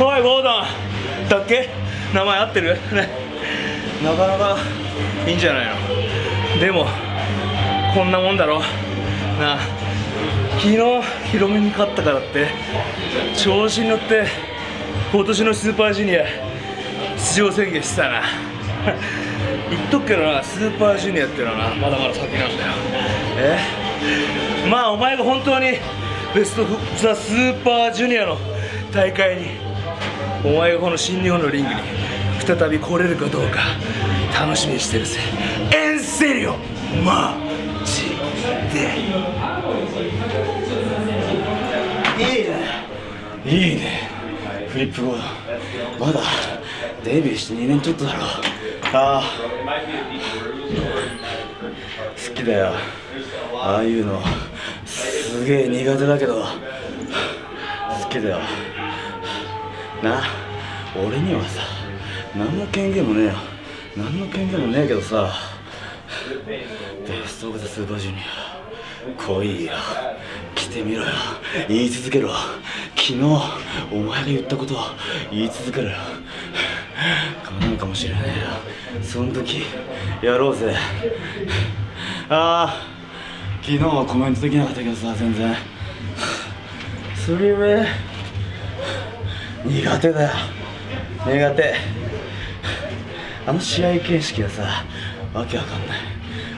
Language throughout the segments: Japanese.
おいウォーダン。だっけ？名前合ってる？ね。なかなかいいんじゃないの？でもこんなもんだろ？なあ。昨日広めに勝ったからって調子に乗って今年のスーパージュニア出場宣言してたな。言っとくけどなスーパージュニアっていうのはなまだまだ先なんだよ。え？まあお前が本当にベストザ・スーパージュニアの大会にお前がこの新日本のリングに再び来れるかどうか楽しみにしてるぜ。エンセリオマジで。いいね。いいね。フリップボード。まだデビューして2年ちょっとだろ。ああ。好きだよ。ああいうのすげえ苦手だけど好きだよ。な俺にはさ何の権限もねえよ。何の権限もねえけどさ。ベスト・オブ・ザ・スーパージュニア来いよ。来てみろよ。言い続けろ。昨日お前が言ったことを言い続けろよ。叶うかもしれないよ。その時やろうぜ。ああ昨日はコメントできなかったけどさ全然。それは苦手だよ。苦手。あの試合形式はさわけわかんない。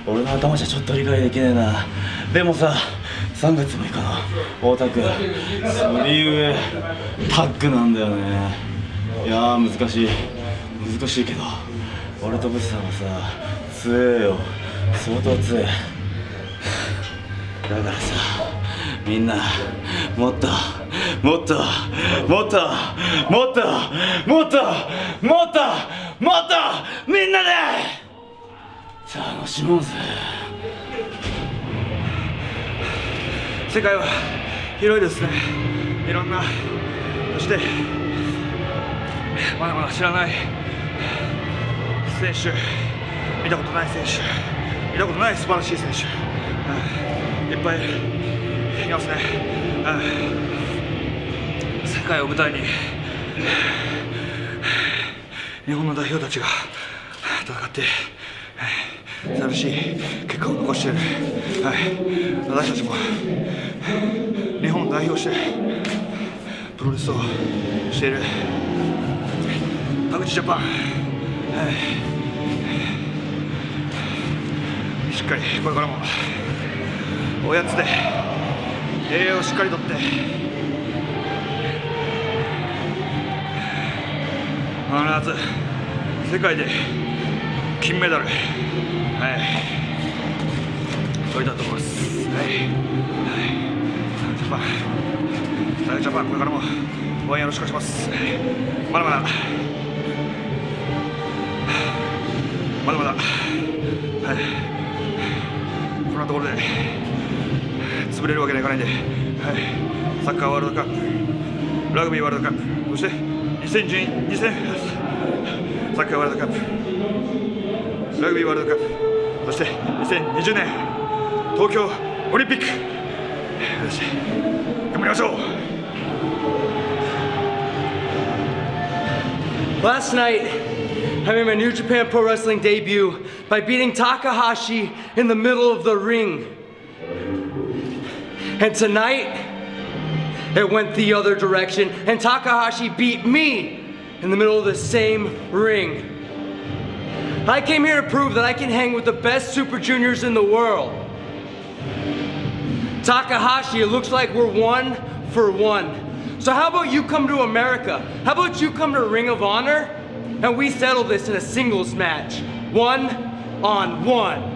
俺の頭じゃちょっと理解できねえな。でもさ3月6日の太田君それゆえタッグなんだよね。いやー難しい。難しいけど俺とブスさんはさ強えよ。相当強え。だからさみんなもっともっともっともっともっともっともっとみんなで楽しもうぜ。世界は広いですね。いろんなそしてまだまだ知らない選手見たことない選手見たことない素晴らしい選手、いっぱいいますね、世界を舞台に日本の代表たちが戦って素晴らしい結果を残している、はい、私たちも日本を代表してプロレスをしている。田口ジャパン、はいしっかりこれからもおやつで栄養をしっかりとって。必ず世界で金メダル。はい。取りたいと思います。はい。はい。ジャパン。ジャパンこれからも応援よろしくお願いします。まだまだ。まだまだ。はい。こんなところで。潰れるわけにはいかないんで、はい、サッカーワールドカップラグビーワールドカップそして2010 2000サッカーワールドカップラグビーワールドカップそして2020年東京オリンピックよし頑張りましょう Last night, I made my New Japan Pro Wrestling debut by beating Takahashi in the middle of the ring. And tonight, it went the other direction, and Takahashi beat me in the middle of the same ring. I came here to prove that I can hang with the best Super Juniors in the world. Takahashi, it looks like we're one for one. So how about you come to America? How about you come to Ring of Honor and we settle this in a singles match? One on one.